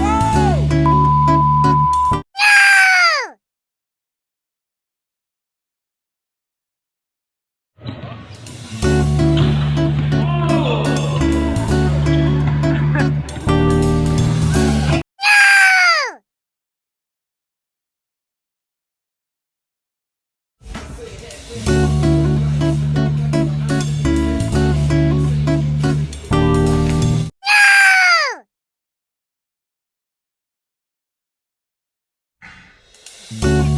哇！呀！哦！呀！Música